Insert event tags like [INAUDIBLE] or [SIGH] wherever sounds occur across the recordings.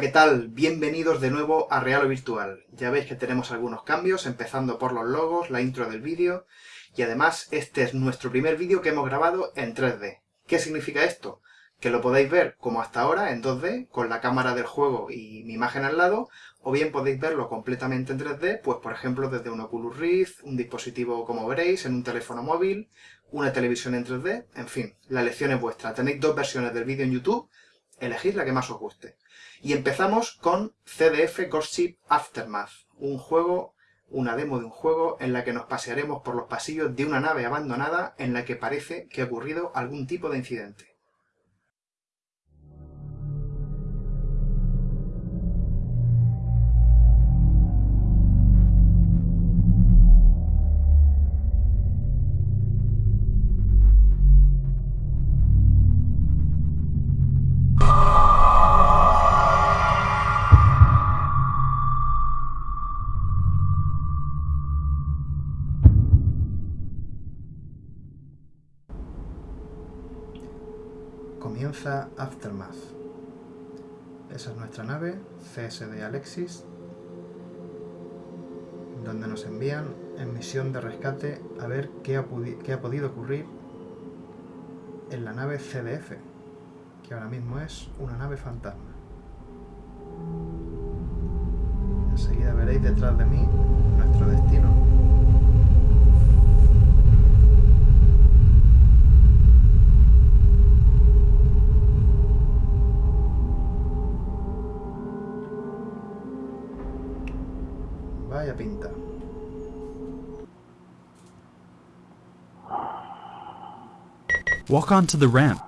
¿qué tal? Bienvenidos de nuevo a Real o Virtual. Ya veis que tenemos algunos cambios, empezando por los logos, la intro del vídeo, y además este es nuestro primer vídeo que hemos grabado en 3D. ¿Qué significa esto? Que lo podéis ver como hasta ahora en 2D, con la cámara del juego y mi imagen al lado, o bien podéis verlo completamente en 3D, pues por ejemplo desde un Oculus Rift, un dispositivo como veréis, en un teléfono móvil, una televisión en 3D, en fin, la elección es vuestra. Tenéis dos versiones del vídeo en YouTube, elegid la que más os guste. Y empezamos con CDF Ghost Ship Aftermath, un juego, una demo de un juego en la que nos pasearemos por los pasillos de una nave abandonada en la que parece que ha ocurrido algún tipo de incidente. Aftermath. Esa es nuestra nave, CSD Alexis, donde nos envían en misión de rescate a ver qué ha, qué ha podido ocurrir en la nave CDF, que ahora mismo es una nave fantasma. Enseguida veréis detrás de mí Vaya pinta. Walk onto the ramp.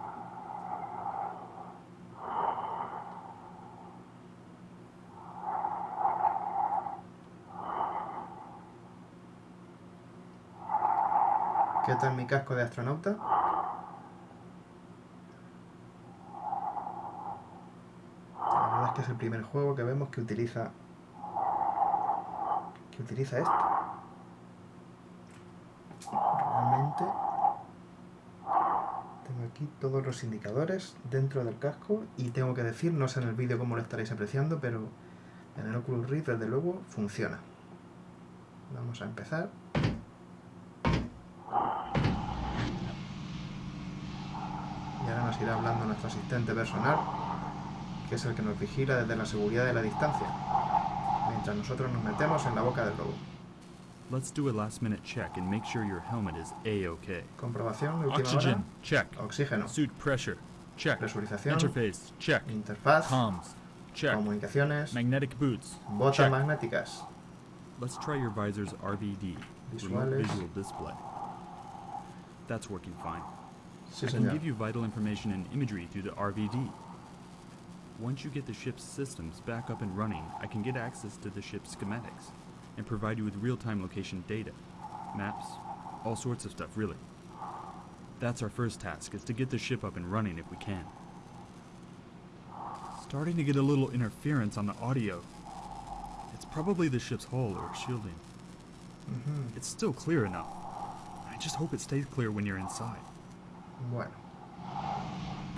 ¿Qué tal mi casco de astronauta? La verdad es que es el primer juego que vemos que utiliza utiliza esto. Realmente tengo aquí todos los indicadores dentro del casco y tengo que decir, no sé en el vídeo cómo lo estaréis apreciando, pero en el Oculus Rift desde luego funciona. Vamos a empezar. Y ahora nos irá hablando nuestro asistente personal, que es el que nos vigila desde la seguridad de la distancia mientras nosotros nos metemos en la boca del lobo. Let's do a last minute check and make sure your helmet is A-OK. Comprobación de última Oxygen, hora. check. Oxígeno. Suit pressure, check. Presurización. Interface, check. Interfaz. Comms, check. Comunicaciones. Magnetic boots, Botas check. magnéticas. Let's try your visor's RVD, Visuales. visual display. That's working fine. Sí, I can give you vital information and imagery through the RVD. Once you get the ship's systems back up and running, I can get access to the ship's schematics and provide you with real-time location data, maps, all sorts of stuff, really. That's our first task, is to get the ship up and running if we can. Starting to get a little interference on the audio. It's probably the ship's hull or shielding. Ujú. It's still clear enough. I just hope it stays clear when you're inside. Bueno.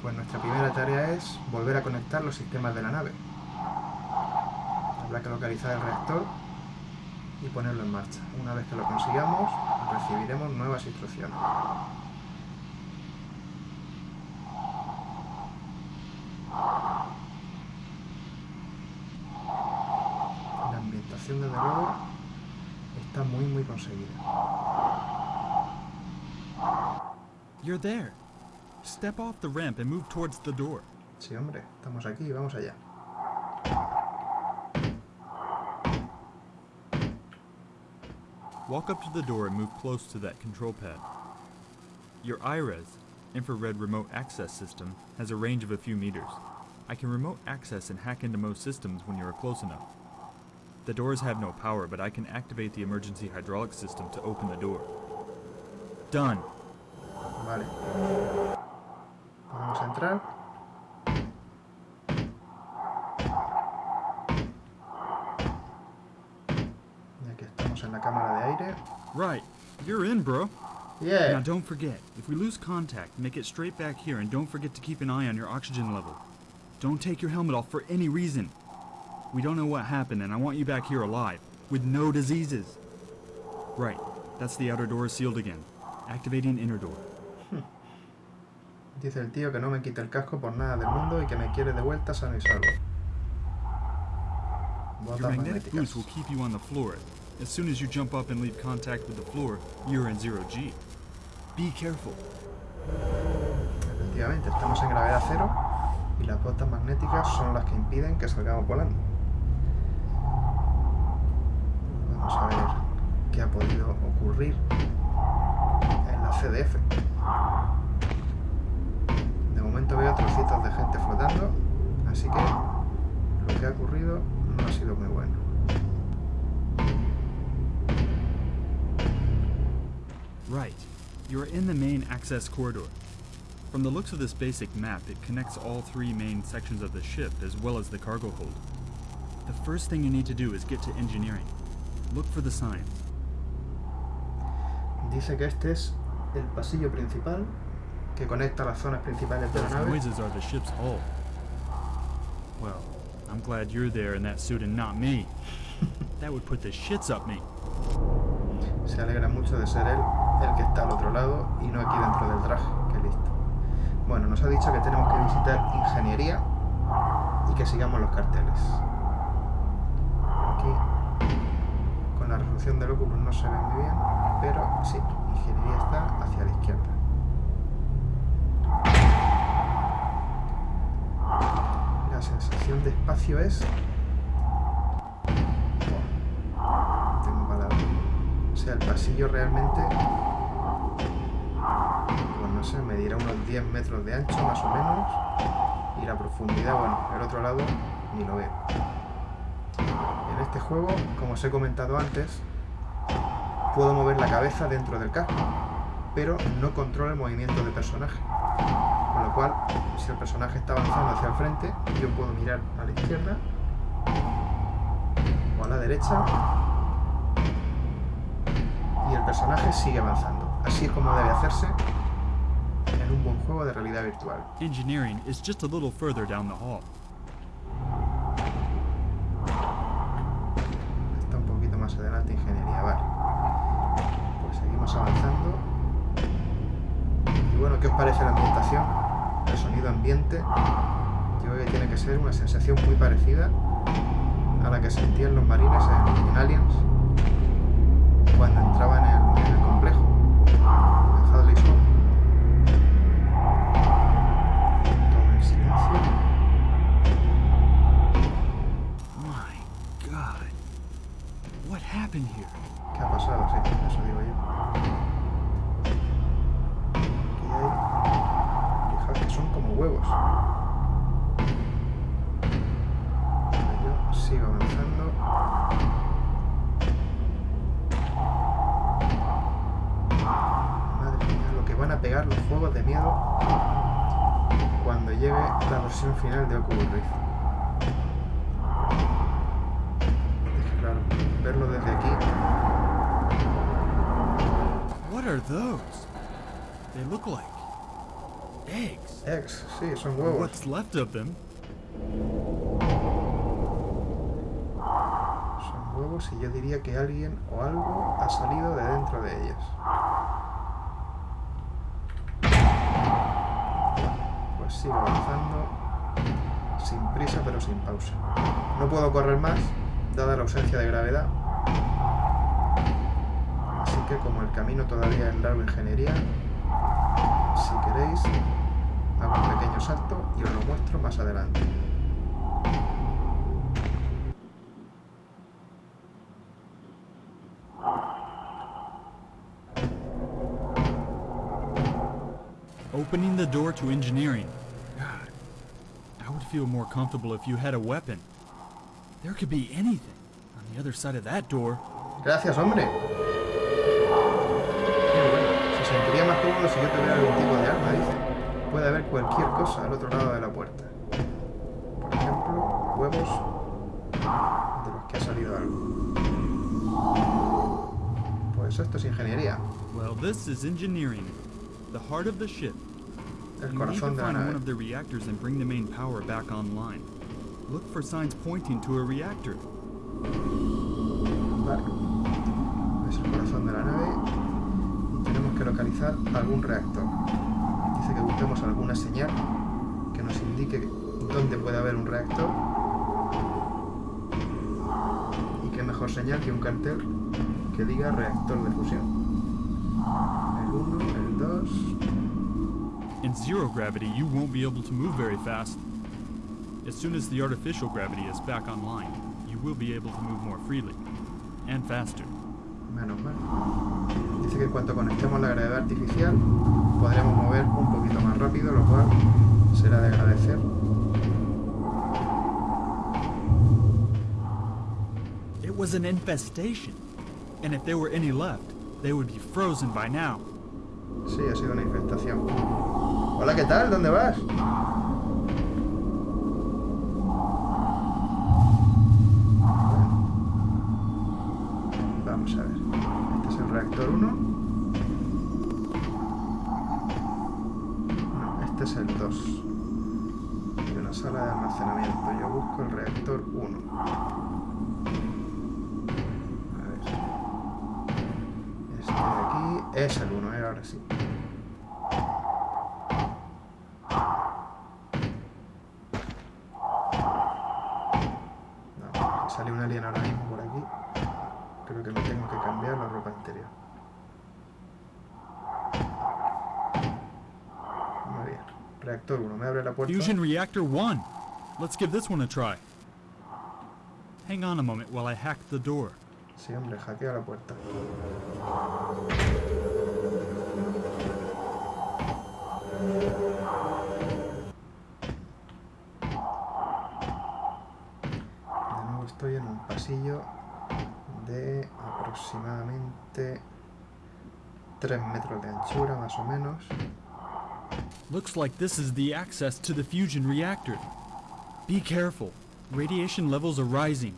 Pues nuestra primera tarea es volver a conectar los sistemas de la nave. Habrá que localizar el reactor y ponerlo en marcha. Una vez que lo consigamos, recibiremos nuevas instrucciones. La ambientación, desde luego, está muy muy conseguida. You're there. Step off the ramp and move towards the door. Sí, hombre, estamos aquí, vamos allá. Walk up to the door and move close to that control pad. Your IRES, infrared remote access system, has a range of a few meters. I can remote access and hack into most systems when you are close enough. The doors have no power, but I can activate the emergency hydraulic system to open the door. Done. Vale. Vamos a entrar. Estamos en la cámara de aire. Right. You're in, bro. Yeah. Now Yeah. don't forget, if we lose contact, make it straight back here and don't forget to keep an eye on your oxygen level. Don't take your helmet off for any reason. We don't know what happened, and I want you back here alive, with no diseases. Right, that's the outer door sealed again. Activating inner door. Dice el tío que no me quite el casco por nada del mundo y que me quiere de vuelta sano y salvo. Your magnetic boots will keep you on the floor. As soon as you jump up and leave contact with the floor, you're in zero G. Be careful. Efectivamente, estamos en gravedad cero y las botas magnéticas son las que impiden que salgamos volando. Vamos a ver qué ha podido ocurrir en la CDF. Momento veo trocitos de gente flotando, así que lo que ha ocurrido no ha sido muy bueno. Right. You're in the main access corridor. From the looks of this basic map, it connects all three main sections of the ship as well as the cargo hold. The first thing you need to do is get to engineering. Look for the signs. Dice que este es el pasillo principal que conecta las zonas principales de la nave. noises are the ship's hull. Well, I'm glad you're there in that suit and not me. [LAUGHS] that would put the shits up me. Se alegra mucho de ser él el que está al otro lado y no aquí dentro del traje. Qué listo. Bueno, nos ha dicho que tenemos que visitar ingeniería y que sigamos los carteles. Aquí, con la resolución del Oculus no se ve muy bien, pero sí, ingeniería está hacia la izquierda. La sensación de espacio es... Tengo palabras. O sea, el pasillo realmente, pues no sé, medirá unos 10 metros de ancho más o menos. Y la profundidad, bueno, el otro lado ni lo veo. En este juego, como os he comentado antes, puedo mover la cabeza dentro del casco, pero no controlo el movimiento del personaje. Con lo cual, si el personaje está avanzando hacia el frente, yo puedo mirar a la izquierda o a la derecha y el personaje sigue avanzando. Así es como debe hacerse en un buen juego de realidad virtual. Engineering is just a little further down the hall. Está un poquito más adelante ingeniería, vale. Pues seguimos avanzando. Y bueno, ¿qué os parece la ambientación? El sonido ambiente. Yo creo que tiene que ser una sensación muy parecida a la que sentían los marines en, en Aliens cuando entraban en el, en el complejo. En Hadley's Home. Todo en silencio. My god. What happened here? ¿Qué ha pasado? Sí, eso digo yo. Huevos. Yo sigo avanzando. Madre mía, lo que van a pegar los juegos de miedo cuando llegue la versión final de Oculus Rift. Claro, verlo desde aquí What are those? They look like eggs. Ex, sí, son huevos. What's left of them? Son huevos y yo diría que alguien o algo ha salido de dentro de ellos. Pues sigo avanzando sin prisa pero sin pausa. No puedo correr más, dada la ausencia de gravedad. Así que como el camino todavía es largo ingeniería, si queréis, hago un pequeño salto y os lo muestro más adelante. Opening the door to engineering. God, I would feel more comfortable if you had a weapon. There could be anything on the other side of that door. Gracias, hombre. Se sentiría más cómodo si yo tuviera algún tipo de arma, dice. Puede haber cualquier cosa al otro lado de la puerta. Por ejemplo, huevos de los que ha salido algo. Pues esto es ingeniería. Well, this is engineering. The heart of the ship. El corazón de la find one nave. of the reactors and bring the main power back online. Look for signs pointing to a reactor. Vale. Es el corazón de la nave que localizar algún reactor. Dice que busquemos alguna señal que nos indique dónde puede haber un reactor. Y qué mejor señal que un cartel que diga reactor de fusión. El 1, el 2... In zero gravity, you won't be able to move very fast. As soon as the artificial gravity is back online, you will be able to move more freely and faster. Menos mal. Dice que en cuanto conectemos la gravedad artificial podremos mover un poquito más rápido, lo cual será de agradecer. It was an infestation, and if there were any left, they would be frozen by now. Sí, ha sido una infestación. Hola, ¿qué tal? ¿Dónde vas? Es el reactor 1. No, este es el 2. Y una sala de almacenamiento. Yo busco el reactor 1. A ver. Este de aquí es el 1, ¿eh? ahora sí. No, sale un alien ahora mismo por aquí. Creo que me tengo que cambiar la ropa interior. Muy bien. Reactor 1, me abre la puerta. Fusion Reactor 1. Let's give this one a try. Hang on a moment while I hack the door. Sí, hombre, hackea la puerta. De nuevo estoy en un pasillo de aproximadamente 3 metros de anchura, más o menos. Looks like this is the access to the fusion reactor. Be careful. Radiation levels are rising,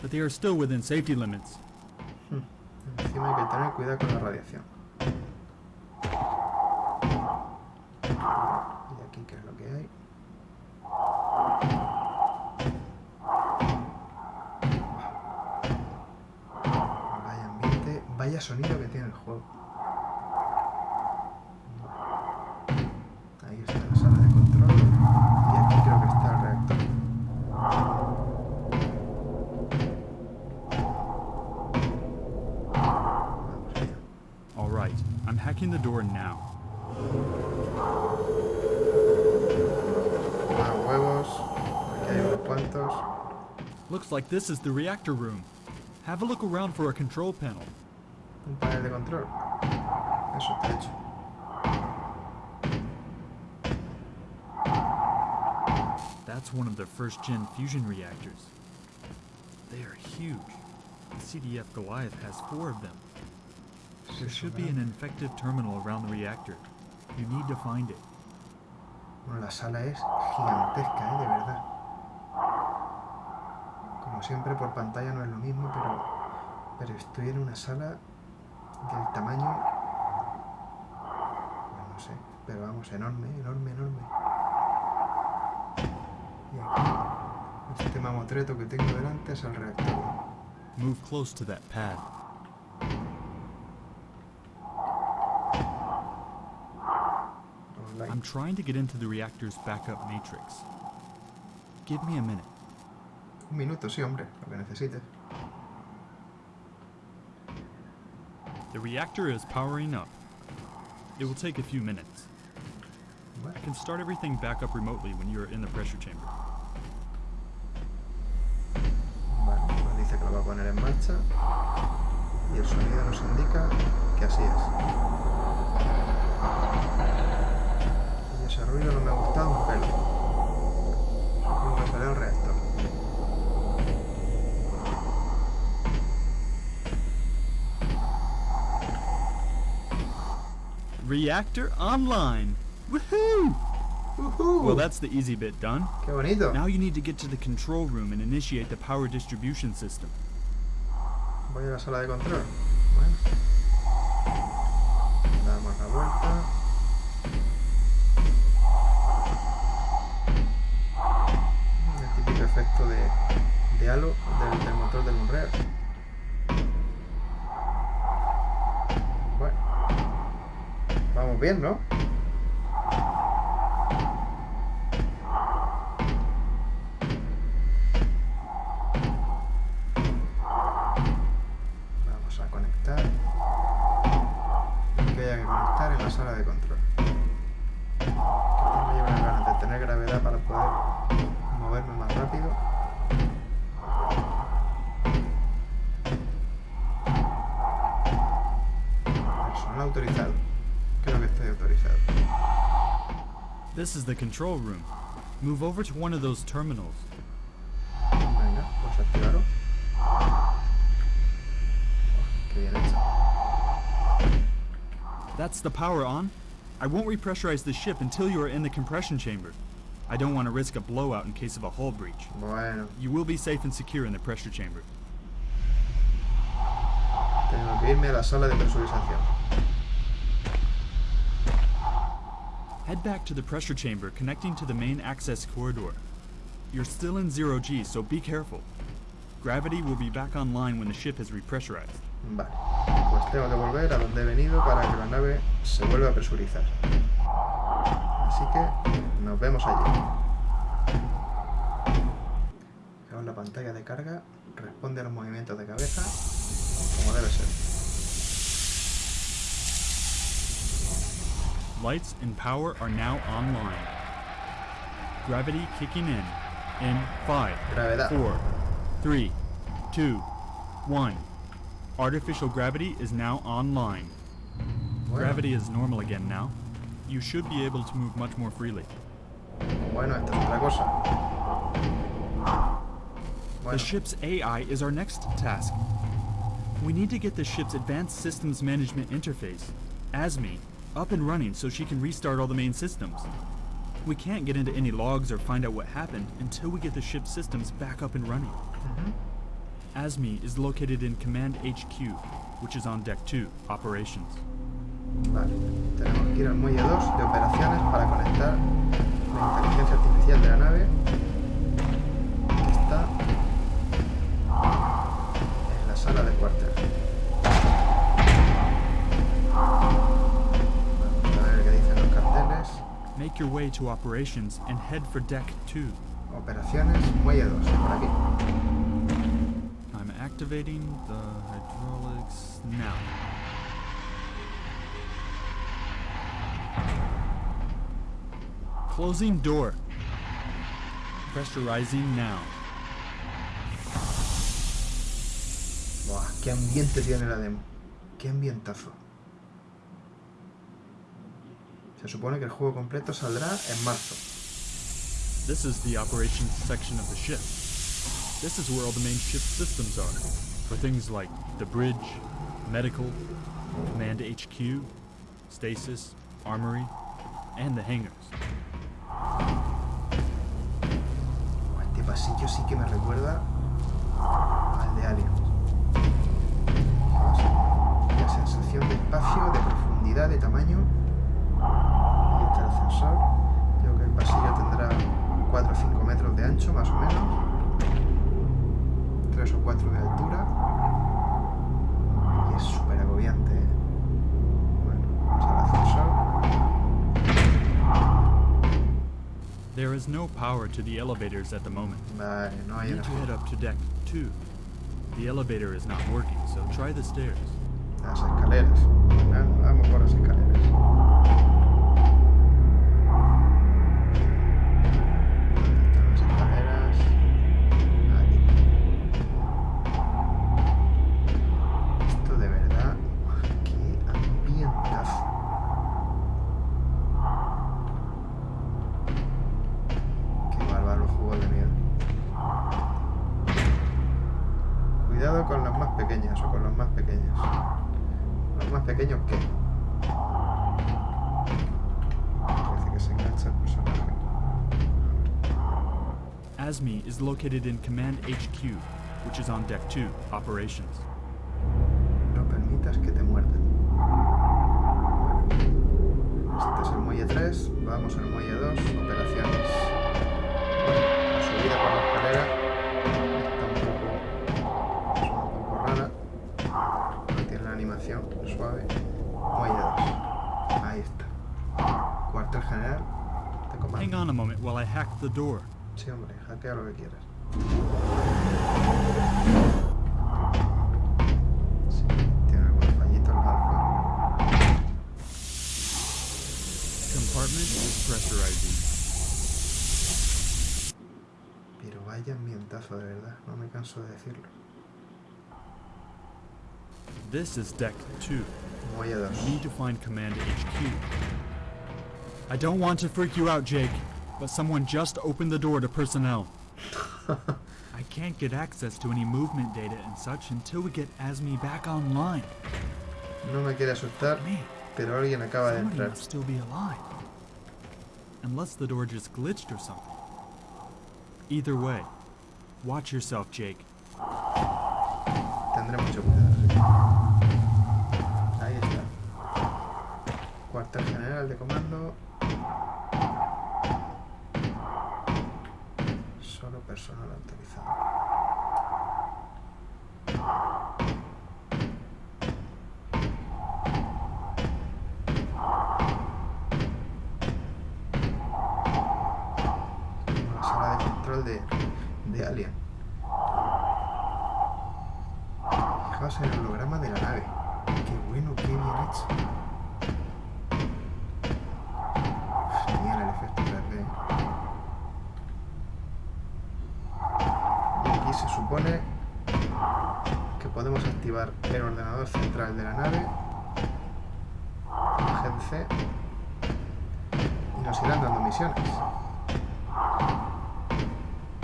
but they are still within safety limits. Encima hay que tener cuidado con la radiación. Y aquí, ¿qué es lo que hay? Vaya ambiente, vaya sonido que tiene el juego. Looks like this is the reactor room. Have a look around for a control panel. Un panel de control. Eso está hecho. That's one of the first gen fusion reactors. They are huge. The CDF Goliath has four of them. There should be an infected terminal around the reactor. You need to find it. Bueno, la sala es gigantesca, ¿eh? De verdad. Siempre, por pantalla no es lo mismo, pero, pero estoy en una sala del tamaño... Pues no sé, pero vamos, enorme, enorme, enorme. Y aquí, este mamotreto que tengo delante es el reactor. Move close to that pad. I'm trying to get into the reactor's backup matrix. Give me a minute. Un minuto, sí, hombre, lo que necesites. The reactor is powering up. It will take a few minutes. Vale. I can start everything back up remotely when you're in the pressure chamber. Vale, nos dice que lo va a poner en marcha y el sonido nos indica que así es. Y ese ruido no me ha gustado un pelo. Será el reactor. Reactor online! Woohoo! ¡Uhú! Well, that's the easy bit done. ¡Qué bonito! Now you need to get to the control room and initiate the power distribution system. Voy a la sala de control. Bueno. Bien, ¿no? This is the control room. Move over to one of those terminals. Venga, activarlo. Oh, qué bien hecho. That's the power on. I won't repressurize the ship until you are in the compression chamber. I don't want to risk a blowout in case of a hull breach. Bueno, You will be safe and secure in the pressure chamber. tengo que irme a la sala de presurización. Head back to the pressure chamber connecting to the main access corridor. You're still in zero G, so be careful. Gravity will be back online when the ship has repressurized. Vale, pues tengo que volver a donde he venido para que la nave se vuelva a presurizar. Así que nos vemos allí. Ahora la pantalla de carga responde a los movimientos de cabeza como debe ser. Lights and power are now online. Gravity kicking in. In five, four, three, two, one. Artificial gravity is now online. Bueno, Gravity is normal again now. You should be able to move much more freely. bueno, esta es otra cosa. The ship's AI is our next task. We need to get the ship's Advanced Systems Management Interface, ASME, up and running so she can restart all the main systems. We can't get into any logs or find out what happened until we get the ship's systems back up and running. Mm-hmm. ASME is located in Command HQ, which is on Deck 2, Operations. vale. Tenemos que ir al muelle 2 de operaciones para conectar la inteligencia artificial de la nave Make your way to Operations and head for Deck 2. Operaciones, muelle 2, por aquí. I'm activating the hydraulics now. Closing door. Pressurizing now. Buah, qué ambiente tiene la demo. Qué ambientazo. Se supone que el juego completo saldrá en marzo. This is the operations section of the ship. This is where all the main ship systems are. For things like the bridge, medical, command HQ, stasis, armory, and the hangars. Este pasillo sí que me recuerda al de Alien. La sensación de espacio, de profundidad, de tamaño. Ascensor. Creo que el pasillo tendrá 4 o 5 metros de ancho, más o menos. 3 o 4 de altura. Y es súper agobiante. ¿eh? Bueno, vamos al ascensor. There is no power to the elevators at the moment. Vale, no hay You need to head up to deck 2. The elevator is not working, so try the stairs. Las escaleras. Vamos por las escaleras. Más pequeños qué? Parece que se engancha el personaje. ASME is located in Command HQ, which is on Deck 2, Operations. No permitas que te muerdan. Este es el muelle 3, vamos al muelle 2, operaciones. Bueno, subida por la escalera está. Cuartel general de Hang on a moment while I hack the door. Sí, hombre, hackea lo que quieras. Sí, tiene algunos fallitos el alfa. Compartment is pressurizing. Pero vaya ambientazo, de verdad. No me canso de decirlo. This is deck 2. Muelle 2. Need to find Command HQ. I don't want to freak you out, Jake, but someone just opened the door to personnel. [LAUGHS] I can't get access to any movement data and such until we get Asmi back online. No me quiere asustar, pero alguien acaba de entrar. must still be alive. Unless the door just glitched or something. Either way, watch yourself, Jake. Tendré mucho cuidado. Ahí está. Cuartel general de comando. Personal autorizado. La sala de control de, de Alien. Misiones.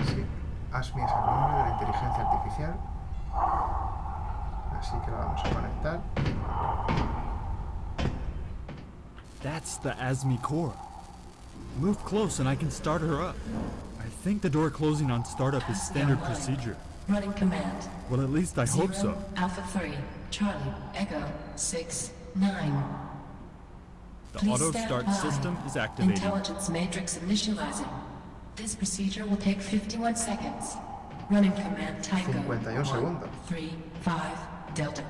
Sí, ASMI es el nombre de la inteligencia artificial. Así que la vamos a conectar. That's the Asmi core. Move close and I can start her up. I think the door closing on startup is standard procedure. Running command. Well, at least I hope so. Alpha 3, Charlie, Echo, 6, 9. The Please auto stand start by. system is activated. Intelligence matrix initializing. This procedure will take 51 seconds. Running command Tycho. 51 segundos. 3, 5, Delta.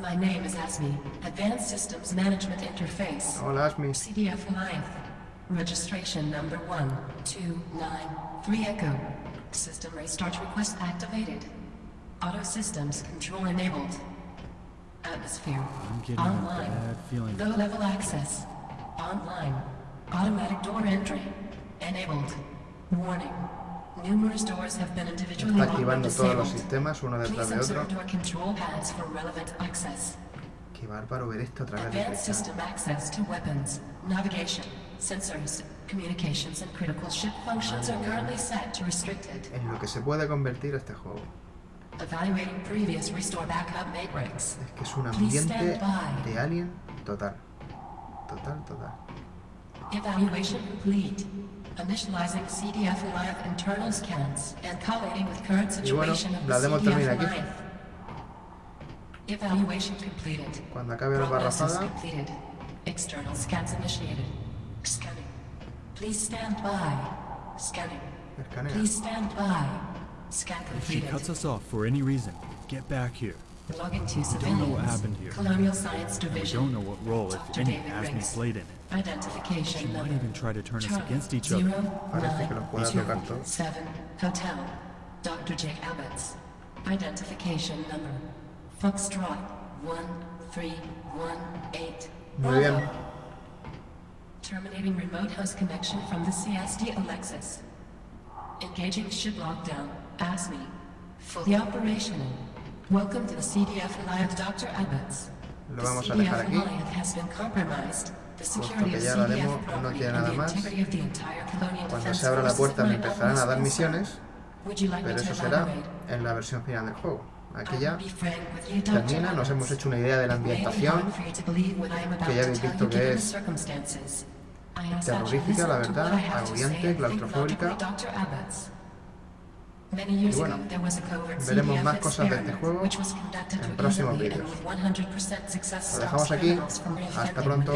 My name is ASME, Advanced Systems Management Interface. Hola, Asmi. CDF Life. Registration number 1293 Echo. System restart request activated. Auto systems control enabled. Atmosphere. I'm getting a Online. bad feeling. Low level access. Online. Automatic door entry. Enabled. Warning. Numerous doors have been individually Está locked and activando todos los sistemas uno detrás Please de otro. observe door control pads for relevant access. Qué bárbaro ver esto a través de Advanced cristal. system access to weapons, navigation, sensors, communications, and critical ship functions are currently set to restricted. En lo que se puede convertir este juego. Evaluating previous restore backup matrix. Es que es un Please ambiente stand by. de Alien total. Total, total. Evaluation complete. Initializing CDF Live internal scans and collating with current Y bueno, situation of the la demo termina aquí. Evaluation completed. Cuando acabe la Prognosis barrafada, completed. External scans initiated. Scanning. Please stand by. Scanning. Please stand by. Scan If she cuts us off for any reason, get back here. Logging to don't know what happened here. Colonial Science We Division. don't know what role, if any, David Asmi played in it. She Identification might even try to turn us against each other. zero, Parece que nine, los pueda two, tocar todos. Seven, Hotel. Dr. Jake Abbott's. Identification number. Foxtrot. One, three, one, eight. Muy bien. Terminating remote host connection from the CSD Alexis. Engaging ship lockdown. ASME. Fully operational. Welcome to the CDF Alliance Dr. Abbott's. Lo vamos a dejar CDF aquí. Alliance has been compromised. The security que of ya la CDF demo no and nada the más. Cuando se abra la puerta me empezarán a dar misiones, pero eso será en la versión final del juego. Aquí ya termina, nos hemos hecho una idea de la ambientación, que ya habéis visto que es terrorífica, la verdad, agobiante, claustrofóbica. Y bueno, ago, there was a covert veremos más cosas de este experiment, juego which was conducted en próximos vídeos. with 100% success Lo dejamos aquí. Hasta pronto.